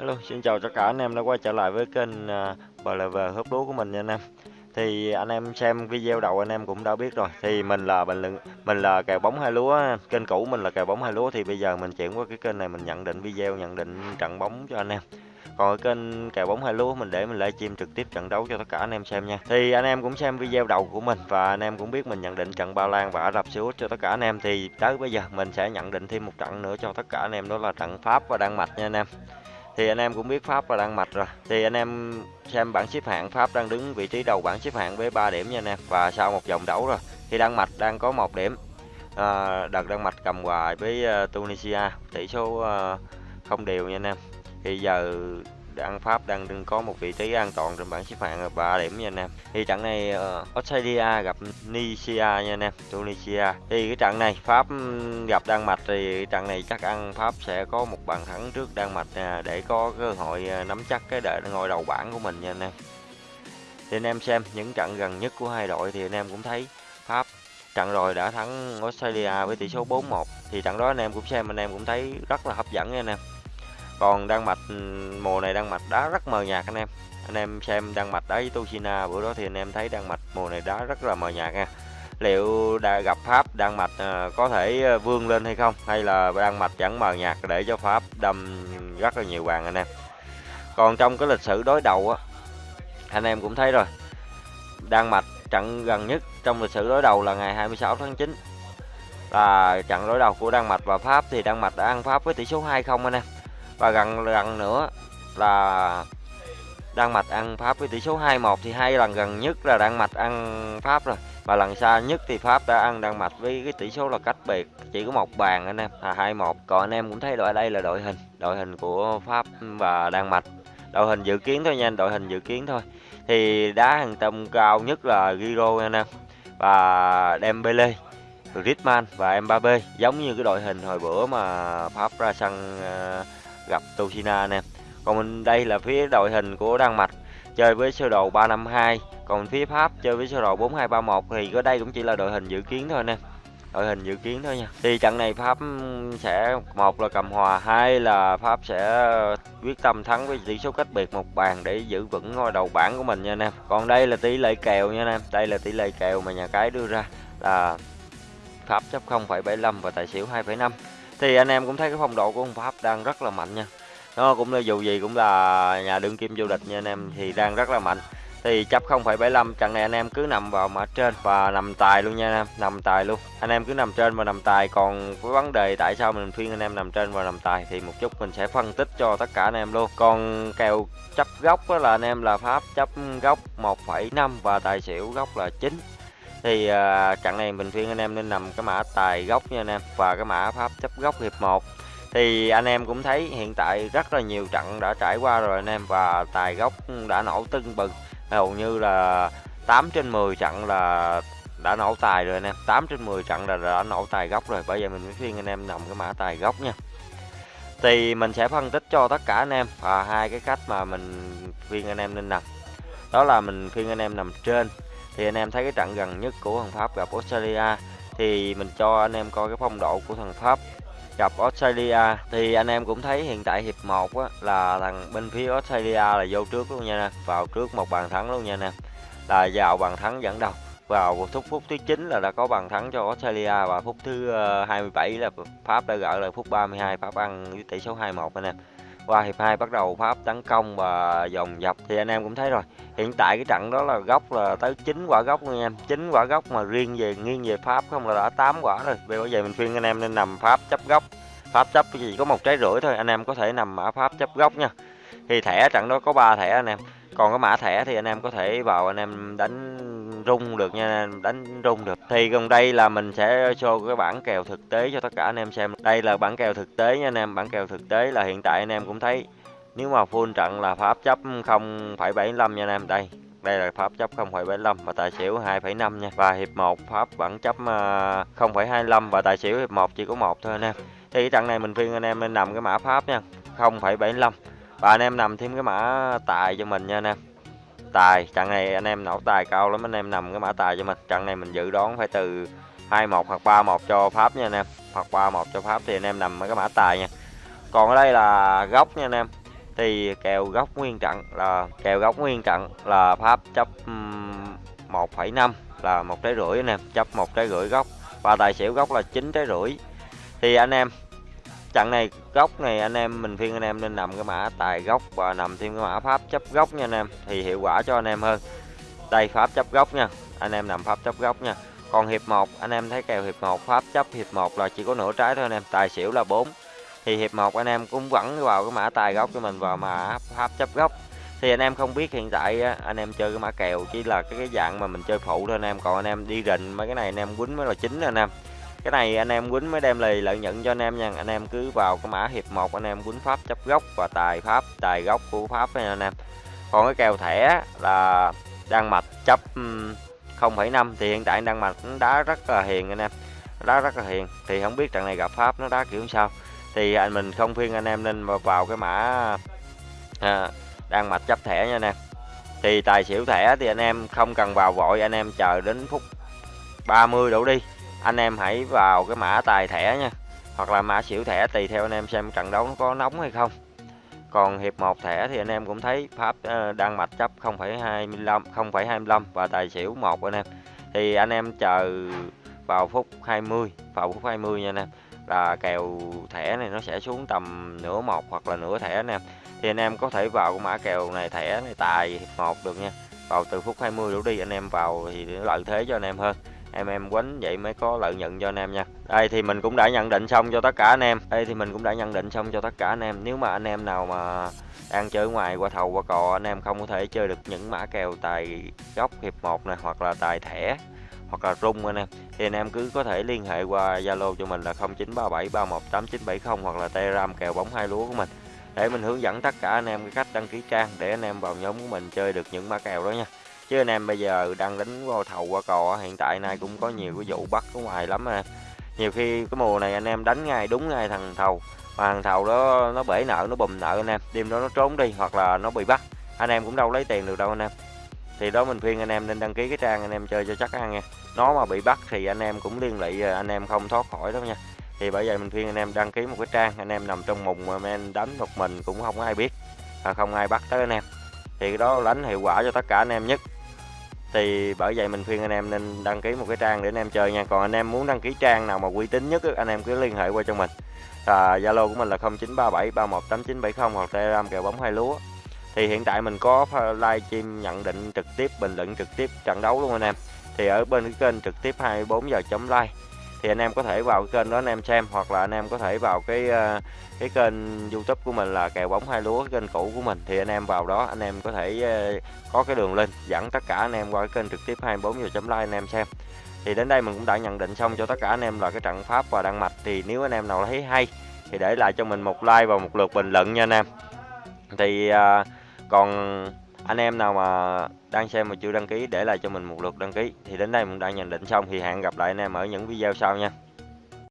Hello, xin chào tất cả anh em đã quay trở lại với kênh à, BLV hớp lúa của mình nha anh em. Thì anh em xem video đầu anh em cũng đã biết rồi. Thì mình là bình luận mình là kèo bóng hai lúa, kênh cũ mình là kèo bóng hai lúa thì bây giờ mình chuyển qua cái kênh này mình nhận định video nhận định trận bóng cho anh em. Còn ở kênh kèo bóng hai lúa mình để mình livestream trực tiếp trận đấu cho tất cả anh em xem nha. Thì anh em cũng xem video đầu của mình và anh em cũng biết mình nhận định trận Ba Lan và Ả Rập Xê Út cho tất cả anh em thì tới bây giờ mình sẽ nhận định thêm một trận nữa cho tất cả anh em đó là trận Pháp và Đan Mạch nha anh em thì anh em cũng biết Pháp và Đan Mạch rồi. Thì anh em xem bảng xếp hạng Pháp đang đứng vị trí đầu bảng xếp hạng với 3 điểm nha anh em. Và sau một vòng đấu rồi thì Đan Mạch đang có một điểm. À, đợt Đan Mạch cầm hòa với ờ, Tunisia tỷ số ờ, không đều nha anh em. Thì giờ đang Pháp đang có một vị trí an toàn trên bảng xếp hạng 3 điểm nha anh em. Thì trận này uh, Australia gặp Tunisia nha anh em, Tunisia. Thì cái trận này Pháp ừ, gặp Đan Mạch thì trận này chắc ăn Pháp sẽ có một bàn thắng trước Đan Mạch uh, để có cơ hội à, nắm chắc cái đợi ngôi đầu bảng của mình nha anh em. Thì anh em xem những trận gần nhất của hai đội thì anh em cũng thấy Pháp trận rồi đã thắng Australia với tỷ số 4-1 thì trận đó anh em cũng xem anh em cũng thấy rất là hấp dẫn nha anh em còn Đan Mạch ừ, mùa này Đan Mạch đá rất mờ nhạt anh em. Anh em xem Đan Mạch đá với bữa đó thì anh em thấy Đan Mạch mùa này đá rất là mờ nhạt nha. Liệu đã gặp Pháp, Đan Mạch ờ, có thể ờ, vươn lên hay không? Hay là Đan Mạch vẫn mờ nhạt để cho Pháp đâm rất là nhiều bàn anh em? Còn trong cái lịch sử đối đầu á, anh em cũng thấy rồi. Đan Mạch trận gần nhất trong lịch sử đối đầu là ngày 26 tháng 9 là trận đối đầu của Đan Mạch và Pháp thì Đan Mạch đã ăn Pháp với tỷ số 2-0 anh em và gần gần nữa là Đan Mạch ăn Pháp với tỷ số 2-1 thì hai lần gần nhất là Đan Mạch ăn Pháp rồi. Và lần xa nhất thì Pháp đã ăn Đan Mạch với cái tỷ số là cách biệt chỉ có một bàn anh em. Là 2-1 còn anh em cũng thấy đội đây là đội hình đội hình của Pháp và Đan Mạch. Đội hình dự kiến thôi nha đội hình dự kiến thôi. Thì đá hàng tầm cao nhất là Giro anh em. Và Dembele Griezmann và Mbappe giống như cái đội hình hồi bữa mà Pháp ra sân uh, gặp Tuchina nè. Còn mình đây là phía đội hình của Đan Mạch chơi với sơ đồ 352 còn phía Pháp chơi với sơ đồ 4231 thì có đây cũng chỉ là đội hình dự kiến thôi nè. Đội hình dự kiến thôi nha. Thì trận này Pháp sẽ một là cầm hòa hai là Pháp sẽ quyết tâm thắng với tỷ số cách biệt một bàn để giữ vững ngôi đầu bảng của mình nha anh em còn đây là tỷ lệ kèo nha anh em đây là tỷ lệ kèo mà nhà cái đưa ra là Pháp chấp 0,75 và tài xỉu 2,5 thì anh em cũng thấy cái phong độ của ông Pháp đang rất là mạnh nha. Nó cũng là dù gì cũng là nhà đương kim vô địch nha anh em thì đang rất là mạnh. Thì chấp 0,75 trận này anh em cứ nằm vào mã trên và nằm tài luôn nha anh em nằm tài luôn. Anh em cứ nằm trên và nằm tài còn cái vấn đề tại sao mình khuyên anh em nằm trên và nằm tài thì một chút mình sẽ phân tích cho tất cả anh em luôn. Còn kèo chấp gốc là anh em là pháp chấp gốc 1,5 và tài xỉu gốc là 9 thì à, trận này mình khuyên anh em nên nằm cái mã tài gốc nha anh em và cái mã pháp chấp gốc hiệp 1 thì anh em cũng thấy hiện tại rất là nhiều trận đã trải qua rồi anh em và tài gốc đã nổ tưng bừng. Hầu như là 8 trên 10 trận là đã nổ tài rồi anh em 8 trên 10 trận là đã nổ tài gốc rồi. Bởi vậy mình mới khuyên anh em nằm cái mã tài gốc nha. Thì mình sẽ phân tích cho tất cả anh em và hai cái cách mà mình khuyên anh em nên nằm. Đó là mình khuyên anh em nằm trên thì anh em thấy cái trận gần nhất của thằng Pháp gặp Australia thì mình cho anh em coi cái phong độ của thằng Pháp gặp Australia. Thì anh em cũng thấy hiện tại hiệp 1 á, là thằng bên phía Australia là vô trước luôn nha nè vào trước một bàn thắng luôn nha nè. Là vào bàn thắng dẫn đầu vào phút phút thứ 9 là đã có bàn thắng cho Australia và phút thứ ờ, 27 là Pháp đã gỡ lại phút 32 Pháp ăn với tỷ số 2-1 anh em qua hiệp 2 bắt đầu Pháp tấn công và dòng dập thì anh em cũng thấy rồi. Hiện tại cái trận đó là góc là tới 9 quả góc nha em. 9 quả góc mà riêng về nghiêng về Pháp không là đã 8 quả rồi. Vì bây giờ mình khuyên anh em nên nằm Pháp chấp góc Pháp chấp cái gì có một trái rưỡi thôi, anh em có thể nằm mã Pháp chấp góc nha. Thì thẻ trận đó có 3 thẻ anh em. Còn cái mã thẻ thì anh em có thể vào anh em đánh rung được nha đánh rung được. Thì gần đây là mình sẽ cho cái bản kèo thực tế cho tất cả anh em xem. Đây là bản kèo thực tế nha anh em bản kèo thực tế là hiện tại anh em cũng thấy. Nếu mà full trận là pháp chấp 0,75 nha anh em. Đây đây là pháp chấp 0,75 và tài xỉu 2,5 nha. Và hiệp 1 pháp vẫn chấp ờ, 0,25 và tài xỉu hiệp 1 chỉ có một thôi anh em. Thì cái trận này mình khuyên anh em nên nằm cái mã pháp nha 0,75 và anh em nằm thêm cái mã tài cho mình nha anh em tài. Trận này anh em nổ tài cao lắm anh em nằm cái mã tài cho mình. Trận này mình dự đoán phải từ 21 hoặc 31 cho Pháp nha anh em. Hoặc 31 cho Pháp thì anh em nằm cái mã tài nha. Còn ở đây là góc nha anh em. Thì kèo góc nguyên trận là kèo góc nguyên trận là Pháp chấp 1,5 là một trái rưỡi anh em. Chấp một trái rưỡi góc. Và tài xỉu góc là 9 trái rưỡi. Thì anh em trận này góc này anh em mình phiên anh em nên nằm cái mã tài góc và nằm thêm cái mã pháp chấp góc nha anh em thì hiệu quả cho anh em hơn. Đây pháp chấp góc nha anh em nằm pháp chấp góc nha. Còn hiệp 1 anh em thấy kèo hiệp 1 pháp chấp hiệp 1 là chỉ có nửa trái thôi anh em tài xỉu là 4 thì hiệp 1 anh em cũng vẫn vào cái mã tài góc cho mình vào mã pháp chấp góc. Thì anh em không biết hiện tại anh em chơi cái mã kèo chỉ là cái, cái dạng mà mình chơi phụ thôi anh em còn anh em đi rình mấy cái này anh em quýnh mới là chính anh em cái này anh em quýnh mới đem lời lợi nhuận cho anh em nha. Anh em cứ vào cái mã hiệp 1 anh em quýnh pháp chấp góc và tài pháp tài góc của pháp nha anh em. Còn cái kèo thẻ là đang mạch chấp 0,5 thì hiện tại đang mạch đá rất là hiền anh em. Đá rất là hiền. Thì không biết trận này gặp pháp nó đá kiểu sao. Thì anh mình không khuyên anh em nên vào cái mã à, đang mạch chấp thẻ nha anh em. Thì tài xỉu thẻ thì anh em không cần vào vội anh em chờ đến phút 30 đổ đi anh em hãy vào cái mã tài thẻ nha. Hoặc là mã xỉu thẻ tùy theo anh em xem trận đấu nó có nóng hay không. Còn hiệp 1 thẻ thì anh em cũng thấy pháp ờ, đang mạch chấp 0,25 0,25 và tài xỉu 1 anh em. Thì anh em chờ vào phút 20 vào phút 20 nha anh em. Là kèo thẻ này nó sẽ xuống tầm nửa một hoặc là nửa thẻ anh em thì anh em có thể vào cái mã kèo này thẻ này tài hiệp 1 được nha. Vào từ phút 20 đổ đi anh em vào thì lợi thế cho anh em hơn em em quánh vậy mới có lợi nhuận cho anh em nha. Đây thì mình cũng đã nhận định xong cho tất cả anh em. Đây thì mình cũng đã nhận định xong cho tất cả anh em. Nếu mà anh em nào mà đang chơi ngoài, qua thầu, qua cò, anh em không có thể chơi được những mã kèo tài góc hiệp 1 này, hoặc là tài thẻ, hoặc là rung anh em, thì anh em cứ có thể liên hệ qua Zalo cho mình là 0937318970 hoặc là Telegram kèo bóng hai lúa của mình. Để mình hướng dẫn tất cả anh em cái cách đăng ký trang để anh em vào nhóm của mình chơi được những mã kèo đó nha chứ anh em bây giờ đang đánh qua thầu qua cò hiện tại nay cũng có nhiều cái vụ bắt ở ngoài lắm à. Nhiều khi cái mùa này anh em đánh ngay đúng ngay thằng thầu. Mà thằng thầu đó, nó bể nợ, nó bùm nợ anh em. Đêm đó nó trốn đi hoặc là nó bị bắt. Anh em cũng đâu lấy tiền được đâu anh em. Thì đó mình khuyên anh em nên đăng ký cái trang anh em chơi cho chắc ăn nha nó mà bị bắt thì anh em cũng liên lụy à, anh em không thoát khỏi đâu nha. Thì bởi vậy mình khuyên anh em đăng ký một cái trang, anh em nằm trong mùng mà men đánh một mình cũng không ai biết và không ai bắt tới anh em. Thì cái đó đánh hiệu quả cho tất cả anh em nhất thì bởi vậy mình khuyên anh em nên đăng ký một cái trang để anh em chơi nha. Còn anh em muốn đăng ký trang nào mà uy tín nhất anh em cứ liên hệ qua cho mình. À, zalo của mình là 0937 318970 hoặc telegram kèo bóng hai lúa. Thì hiện tại mình có live stream nhận định trực tiếp bình luận trực tiếp trận đấu luôn anh em. Thì ở bên cái kênh trực tiếp 24 giờ chấm like thì anh em có thể vào cái kênh đó anh em xem, hoặc là anh em có thể vào cái ờ, cái kênh youtube của mình là kèo bóng hai lúa, kênh cũ của mình. Thì anh em vào đó, anh em có thể ờ, có cái đường link dẫn tất cả anh em qua cái kênh trực tiếp 24 giờ chấm like anh em xem. Thì đến đây mình cũng đã nhận định xong cho tất cả anh em là cái trận pháp và đan mạch. Thì nếu anh em nào thấy hay thì để lại cho mình một like và một lượt bình luận nha anh em. Thì ờ, còn anh em nào mà đang xem mà chưa đăng ký để lại cho mình một lượt đăng ký, thì đến đây mình đã nhận định xong. Thì hẹn gặp lại anh em ở những video sau nha.